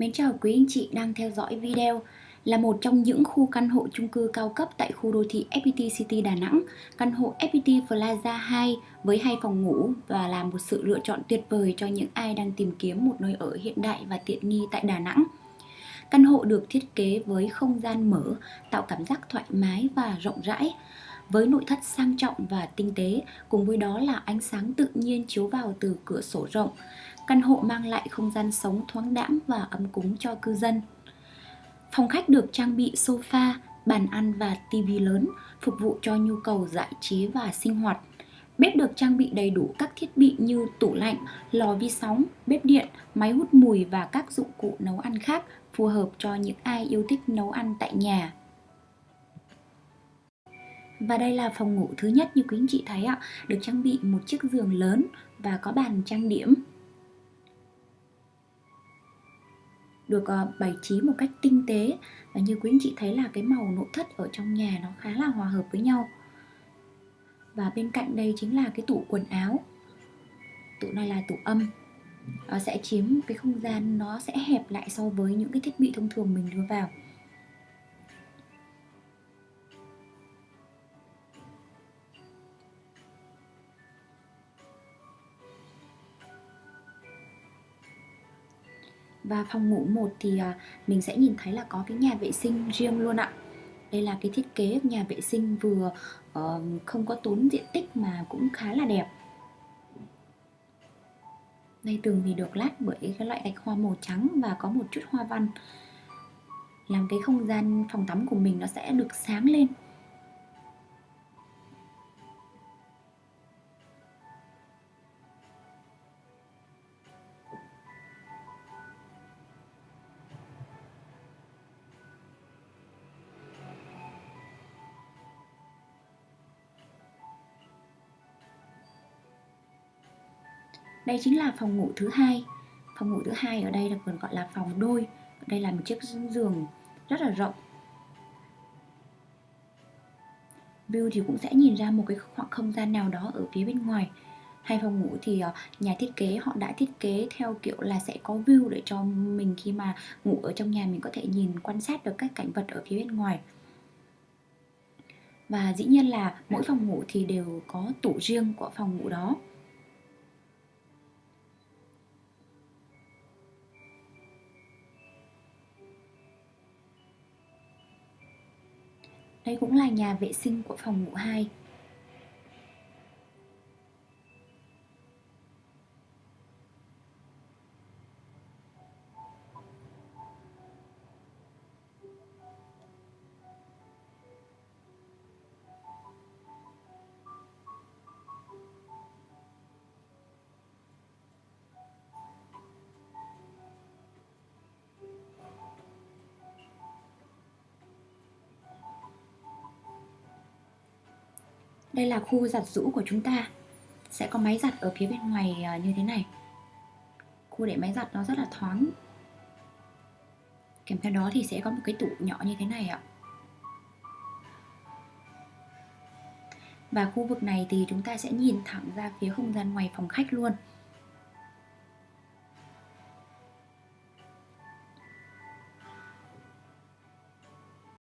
Mến chào quý anh chị đang theo dõi video là một trong những khu căn hộ chung cư cao cấp tại khu đô thị FPT City Đà Nẵng, căn hộ FPT Plaza 2 với hai phòng ngủ và là một sự lựa chọn tuyệt vời cho những ai đang tìm kiếm một nơi ở hiện đại và tiện nghi tại Đà Nẵng. Căn hộ được thiết kế với không gian mở, tạo cảm giác thoải mái và rộng rãi, với nội thất sang trọng và tinh tế, cùng với đó là ánh sáng tự nhiên chiếu vào từ cửa sổ rộng. Căn hộ mang lại không gian sống thoáng đãng và ấm cúng cho cư dân. Phòng khách được trang bị sofa, bàn ăn và tivi lớn, phục vụ cho nhu cầu giải trí và sinh hoạt. Bếp được trang bị đầy đủ các thiết bị như tủ lạnh, lò vi sóng, bếp điện, máy hút mùi và các dụng cụ nấu ăn khác phù hợp cho những ai yêu thích nấu ăn tại nhà. Và đây là phòng ngủ thứ nhất như quý anh chị thấy ạ, được trang bị một chiếc giường lớn và có bàn trang điểm. Được uh, bày trí một cách tinh tế và như quý anh chị thấy là cái màu nội thất ở trong nhà nó khá là hòa hợp với nhau. Và bên cạnh đây chính là cái tủ quần áo. Tủ này là tủ âm. Nó sẽ chiếm cái không gian nó sẽ hẹp lại so với những cái thiết bị thông thường mình đưa vào. Và phòng ngủ 1 thì à, mình sẽ nhìn thấy là có cái nhà vệ sinh riêng luôn ạ. Đây là cái thiết kế nhà vệ sinh vừa uh, không có tốn diện tích mà cũng khá là đẹp. Đây tường thì được lát bởi cái loại gạch hoa màu trắng và có một chút hoa văn. Làm cái không gian phòng tắm của mình nó sẽ được sáng lên. Đây chính là phòng ngủ thứ hai. Phòng ngủ thứ hai ở đây là còn gọi là phòng đôi. Đây là một chiếc giường rất là rộng. View thì cũng sẽ nhìn ra một cái khoảng không gian nào đó ở phía bên ngoài. Hai phòng ngủ thì ờ, nhà thiết kế họ đã thiết kế theo kiểu là sẽ có view để cho mình khi mà ngủ ở trong nhà mình có thể nhìn, quan sát được các cảnh vật ở phía bên ngoài. Và dĩ nhiên là mỗi phòng ngủ thì đều có tủ riêng của phòng ngủ đó. Đây cũng là nhà vệ sinh của phòng ngủ 2 Đây là khu giặt rũ của chúng ta. Sẽ có máy giặt ở phía bên ngoài à, như thế này. Khu để máy giặt nó rất là thoáng. Kèm theo đó thì sẽ có một cái tủ nhỏ như thế này ạ. Và khu vực này thì chúng ta sẽ nhìn thẳng ra phía không gian ngoài phòng khách luôn.